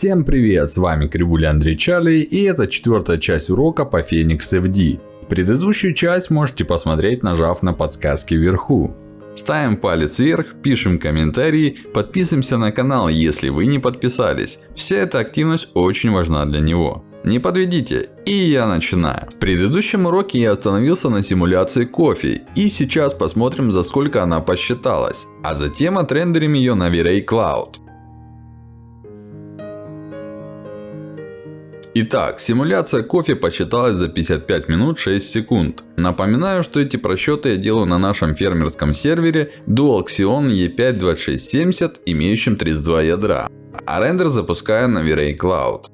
Всем привет, с вами Кривуля Андрей Чарли и это четвертая часть урока по Phoenix FD. Предыдущую часть можете посмотреть, нажав на подсказки вверху. Ставим палец вверх, пишем комментарии, подписываемся на канал, если вы не подписались. Вся эта активность очень важна для него. Не подведите, и я начинаю. В предыдущем уроке я остановился на симуляции кофе. И сейчас посмотрим, за сколько она посчиталась. А затем отрендерим ее на V-Ray Cloud. Итак, симуляция кофе посчиталась за 55 минут 6 секунд. Напоминаю, что эти просчеты я делаю на нашем фермерском сервере Dual Xeon E5-2670, имеющем 32 ядра. А рендер запускаю на V-Ray Cloud.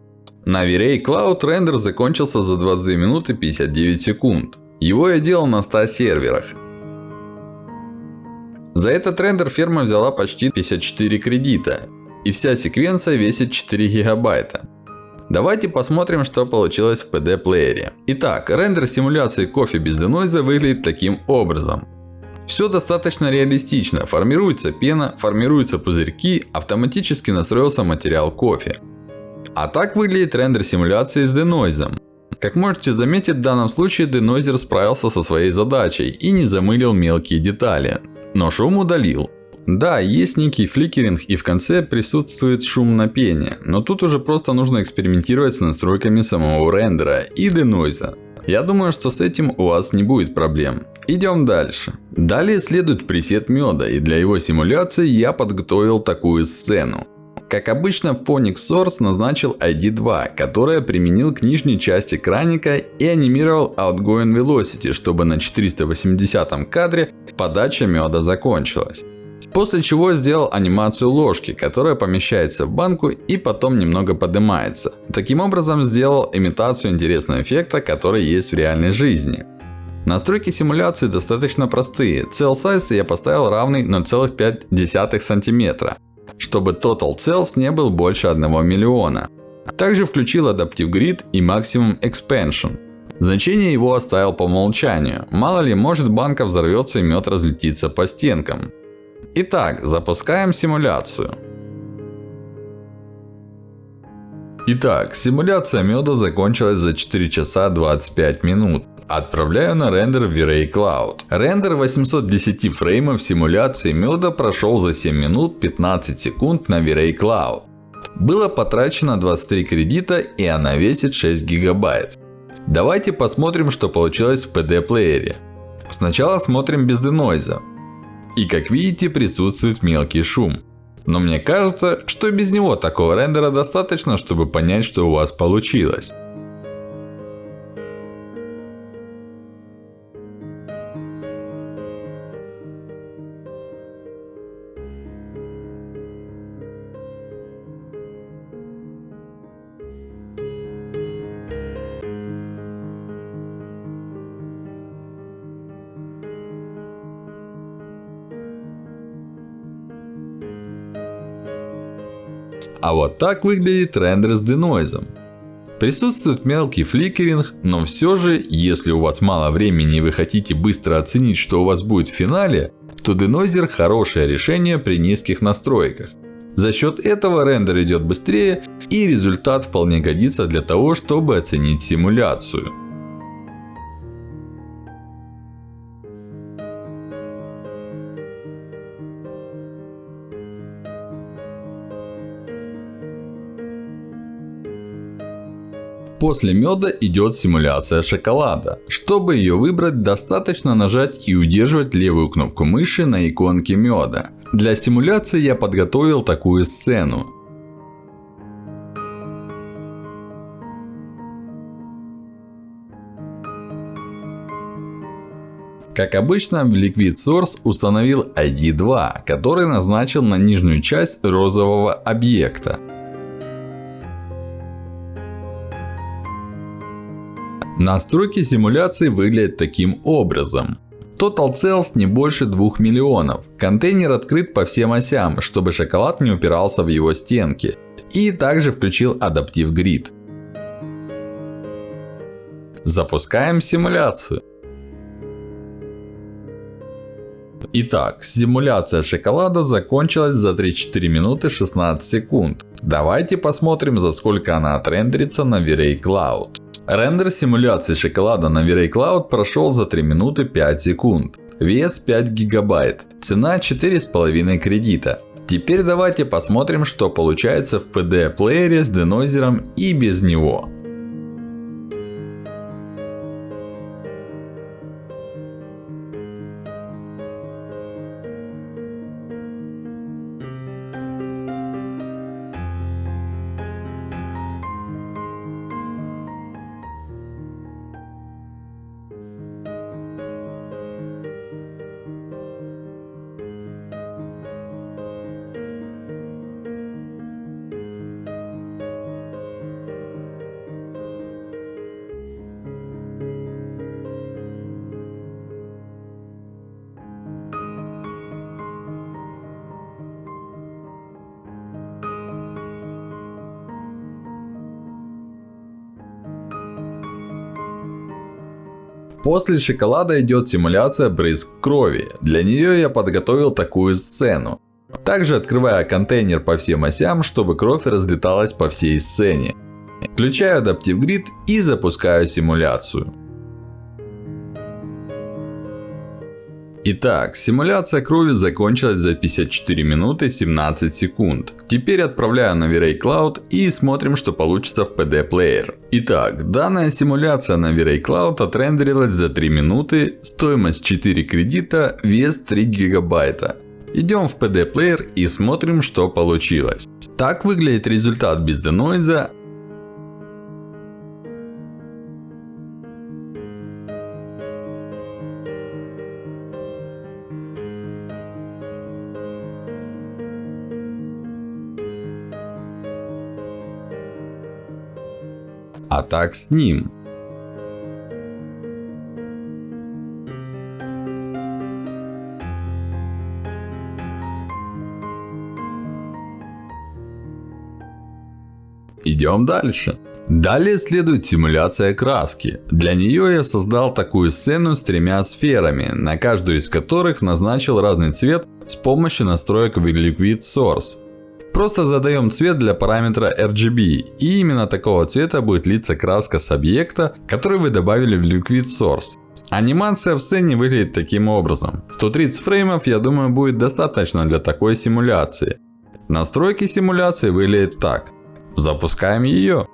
На V-Ray Cloud рендер закончился за 22 минуты 59 секунд. Его я делал на 100 серверах. За этот рендер ферма взяла почти 54 кредита. И вся секвенция весит 4 гигабайта. Давайте посмотрим, что получилось в PD плеере. Итак, рендер симуляции кофе без денойза выглядит таким образом. Все достаточно реалистично. Формируется пена, формируются пузырьки, автоматически настроился материал кофе. А так выглядит рендер симуляции с денойзом. Как можете заметить, в данном случае денойзер справился со своей задачей и не замылил мелкие детали. Но шум удалил. Да, есть некий фликеринг и в конце присутствует шум на пене. Но тут уже просто нужно экспериментировать с настройками самого рендера и денойза. Я думаю, что с этим у вас не будет проблем. Идем дальше. Далее следует пресет меда. И для его симуляции я подготовил такую сцену. Как обычно, Phonics Source назначил ID2, которое применил к нижней части краника и анимировал Outgoing Velocity, чтобы на 480 кадре подача меда закончилась. После чего сделал анимацию ложки, которая помещается в банку и потом немного поднимается. Таким образом сделал имитацию интересного эффекта, который есть в реальной жизни. Настройки симуляции достаточно простые. Cell Size я поставил равный 0,5 см. Чтобы Total Cells не был больше 1 миллиона. Также включил Adaptive Grid и Maximum Expansion. Значение его оставил по умолчанию. Мало ли, может банка взорвется и мед разлетится по стенкам. Итак, запускаем симуляцию. Итак, симуляция меда закончилась за 4 часа 25 минут. Отправляю на рендер в V-Ray Cloud. Рендер 810 фреймов симуляции меда прошел за 7 минут 15 секунд на V-Ray Cloud. Было потрачено 23 кредита и она весит 6 гигабайт. Давайте посмотрим, что получилось в PD плеере. Сначала смотрим без денойза. И как видите, присутствует мелкий шум. Но мне кажется, что без него такого рендера достаточно, чтобы понять, что у вас получилось. А вот так выглядит рендер с денойзом. Присутствует мелкий фликеринг, но все же, если у вас мало времени и вы хотите быстро оценить, что у вас будет в финале, то денойзер хорошее решение при низких настройках. За счет этого рендер идет быстрее и результат вполне годится для того, чтобы оценить симуляцию. После меда идет симуляция шоколада. Чтобы ее выбрать, достаточно нажать и удерживать левую кнопку мыши на иконке меда. Для симуляции я подготовил такую сцену. Как обычно, в Liquid Source установил ID2, который назначил на нижнюю часть розового объекта. Настройки симуляции выглядят таким образом. Total Cells не больше 2 миллионов. Контейнер открыт по всем осям, чтобы шоколад не упирался в его стенки. И также включил Adaptive Grid. Запускаем симуляцию. Итак, симуляция шоколада закончилась за 34 минуты 16 секунд. Давайте посмотрим, за сколько она отрендерится на V-Ray Cloud. Рендер симуляции шоколада на V-Ray Cloud прошел за 3 минуты 5 секунд. Вес 5 гигабайт. Цена 4,5 кредита. Теперь давайте посмотрим, что получается в PD плеере с денойзером и без него. После шоколада идет симуляция брызг крови. Для нее я подготовил такую сцену. Также открываю контейнер по всем осям, чтобы кровь разлеталась по всей сцене. Включаю Adaptive Grid и запускаю симуляцию. Итак, симуляция крови закончилась за 54 минуты 17 секунд. Теперь отправляю на V-Ray Cloud и смотрим, что получится в PD Player. Итак, данная симуляция на V-Ray Cloud отрендерилась за 3 минуты, стоимость 4 кредита, вес 3 гигабайта. Идем в PD Player и смотрим, что получилось. Так выглядит результат без денойза, а так с ним. Идем дальше. Далее следует симуляция краски. Для нее я создал такую сцену с тремя сферами, на каждую из которых назначил разный цвет с помощью настроек в Liquid Source. Просто задаем цвет для параметра RGB. И именно такого цвета будет литься краска с объекта, который вы добавили в Liquid Source. Анимация в сцене выглядит таким образом. 130 фреймов, я думаю, будет достаточно для такой симуляции. Настройки симуляции выглядят так. Запускаем ее.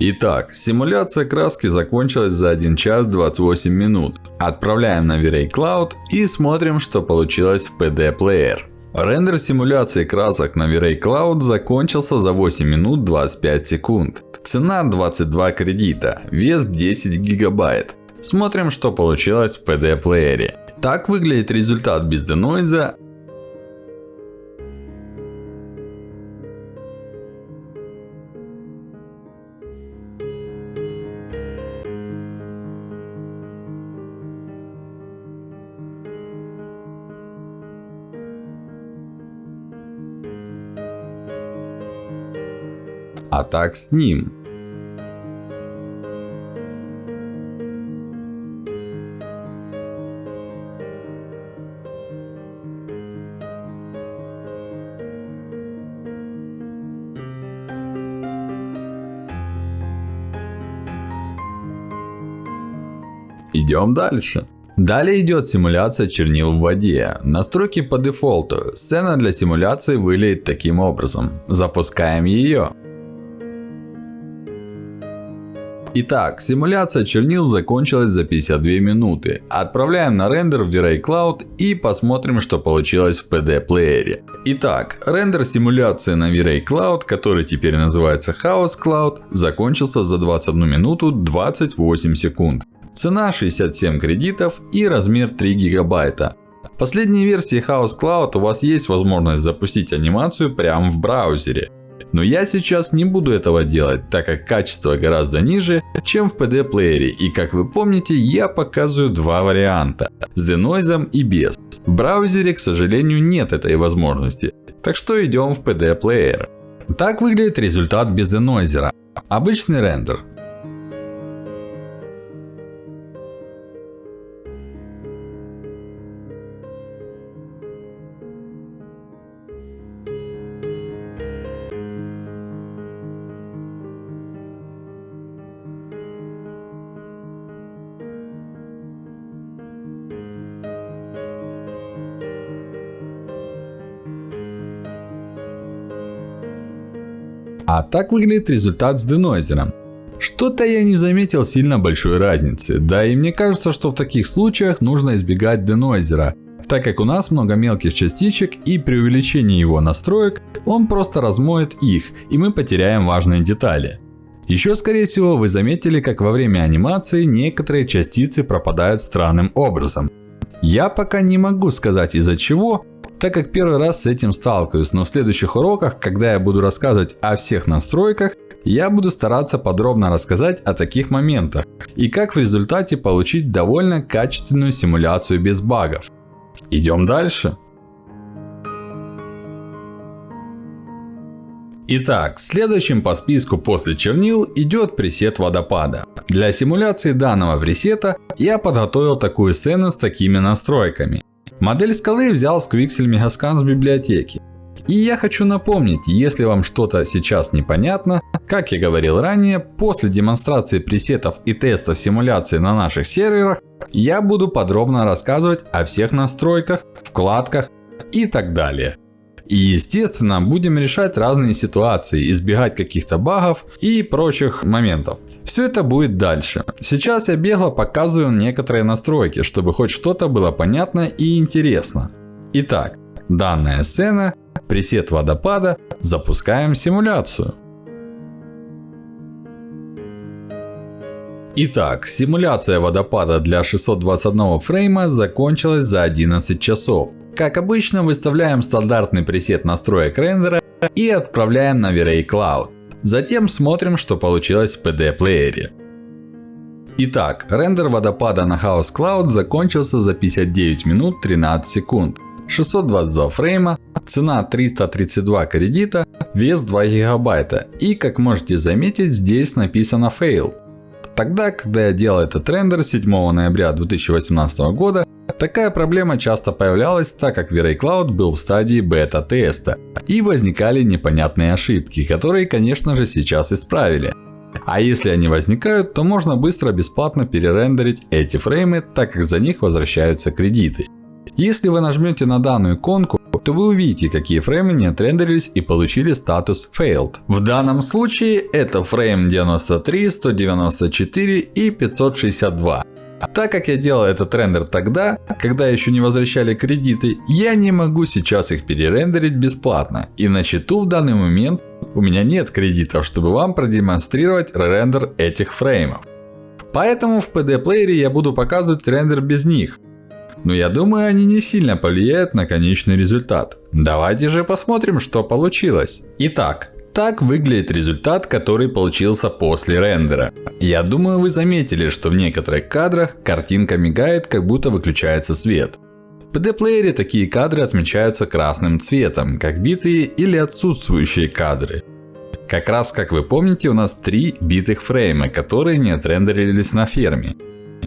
Итак, симуляция краски закончилась за 1 час 28 минут. Отправляем на V-Ray Cloud и смотрим, что получилось в PD Player. Рендер симуляции красок на V-Ray Cloud закончился за 8 минут 25 секунд. Цена 22 кредита, вес 10 гигабайт. Смотрим, что получилось в PD Player. Так выглядит результат без денойза а так с ним. Идем дальше. Далее идет симуляция чернил в воде. Настройки по дефолту. Сцена для симуляции выглядит таким образом. Запускаем ее. Итак, симуляция чернил закончилась за 52 минуты. Отправляем на рендер в V-Ray Cloud и посмотрим, что получилось в PD плеере. Итак, рендер симуляции на V-Ray Cloud, который теперь называется Chaos Cloud, закончился за 21 минуту 28 секунд. Цена 67 кредитов и размер 3 гигабайта. В последней версии Chaos Cloud у вас есть возможность запустить анимацию прямо в браузере. Но я сейчас не буду этого делать, так как качество гораздо ниже, чем в PD плеере. И как вы помните, я показываю два варианта. С денойзом и без. В браузере, к сожалению, нет этой возможности. Так что идем в PD плеер. Так выглядит результат без денойзера. Обычный рендер. А так выглядит результат с денойзером. Что-то я не заметил сильно большой разницы. Да и мне кажется, что в таких случаях нужно избегать денойзера. Так как у нас много мелких частичек и при увеличении его настроек, он просто размоет их и мы потеряем важные детали. Еще скорее всего вы заметили, как во время анимации некоторые частицы пропадают странным образом. Я пока не могу сказать из-за чего, так как первый раз с этим сталкиваюсь, но в следующих уроках, когда я буду рассказывать о всех настройках, я буду стараться подробно рассказать о таких моментах и как в результате получить довольно качественную симуляцию без багов. Идем дальше. Итак, следующим по списку после чернил идет пресет водопада. Для симуляции данного пресета я подготовил такую сцену с такими настройками. Модель скалы взял с Quixel Megascan с библиотеки. И я хочу напомнить, если вам что-то сейчас непонятно, как я говорил ранее, после демонстрации пресетов и тестов симуляции на наших серверах, я буду подробно рассказывать о всех настройках, вкладках и так далее. И естественно, будем решать разные ситуации, избегать каких-то багов и прочих моментов. Все это будет дальше. Сейчас я бегло показываю некоторые настройки, чтобы хоть что-то было понятно и интересно. Итак, данная сцена, пресет водопада, запускаем симуляцию. Итак, симуляция водопада для 621 фрейма закончилась за 11 часов. Как обычно, выставляем стандартный пресет настроек рендера и отправляем на V-Ray Cloud. Затем смотрим, что получилось в PD-плеере. Итак, рендер водопада на House Cloud закончился за 59 минут 13 секунд. 622 фрейма, цена 332 кредита, вес 2 гигабайта. И как можете заметить, здесь написано fail. Тогда, когда я делал этот рендер 7 ноября 2018 года, Такая проблема часто появлялась, так как V-Ray Cloud был в стадии бета-теста. И возникали непонятные ошибки, которые конечно же сейчас исправили. А если они возникают, то можно быстро бесплатно перерендерить эти фреймы, так как за них возвращаются кредиты. Если вы нажмете на данную иконку, то вы увидите, какие фреймы не отрендерились и получили статус Failed. В данном случае это фрейм 93, 194 и 562. Так как я делал этот рендер тогда, когда еще не возвращали кредиты, я не могу сейчас их перерендерить бесплатно. И на счету в данный момент у меня нет кредитов, чтобы вам продемонстрировать рендер этих фреймов. Поэтому в PD плеере я буду показывать рендер без них. Но я думаю, они не сильно повлияют на конечный результат. Давайте же посмотрим, что получилось. Итак, так выглядит результат, который получился после рендера. Я думаю, вы заметили, что в некоторых кадрах картинка мигает, как будто выключается свет. В PD-плеере такие кадры отмечаются красным цветом, как битые или отсутствующие кадры. Как раз как вы помните, у нас три битых фрейма, которые не отрендерились на ферме.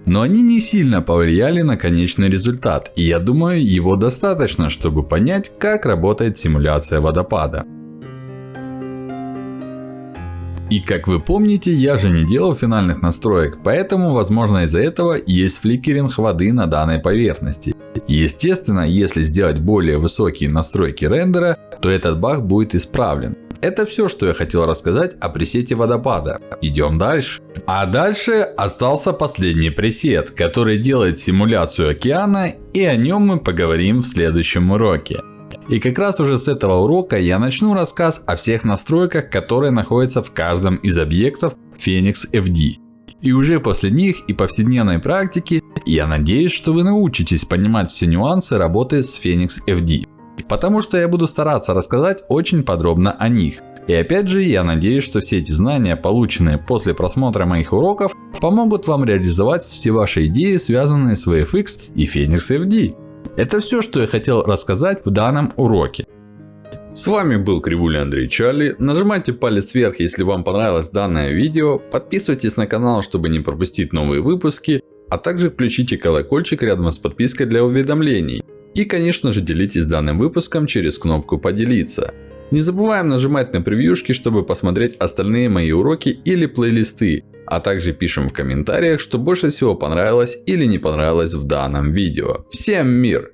Но они не сильно повлияли на конечный результат, и я думаю, его достаточно, чтобы понять, как работает симуляция водопада. И как вы помните, я же не делал финальных настроек, поэтому возможно из-за этого есть фликеринг воды на данной поверхности. Естественно, если сделать более высокие настройки рендера, то этот баг будет исправлен. Это все, что я хотел рассказать о пресете водопада. Идем дальше. А дальше остался последний пресет, который делает симуляцию океана и о нем мы поговорим в следующем уроке. И как раз уже с этого урока я начну рассказ о всех настройках, которые находятся в каждом из объектов Phoenix FD. И уже после них и повседневной практики, я надеюсь, что вы научитесь понимать все нюансы работы с Phoenix FD. Потому что я буду стараться рассказать очень подробно о них. И опять же, я надеюсь, что все эти знания, полученные после просмотра моих уроков, помогут вам реализовать все ваши идеи, связанные с VFX и Phoenix FD. Это все, что я хотел рассказать в данном уроке. С вами был Кривуля Андрей Чарли. Нажимайте палец вверх, если вам понравилось данное видео. Подписывайтесь на канал, чтобы не пропустить новые выпуски. А также включите колокольчик рядом с подпиской для уведомлений. И конечно же делитесь данным выпуском через кнопку поделиться. Не забываем нажимать на превьюшки, чтобы посмотреть остальные мои уроки или плейлисты. А также пишем в комментариях, что больше всего понравилось или не понравилось в данном видео. Всем мир!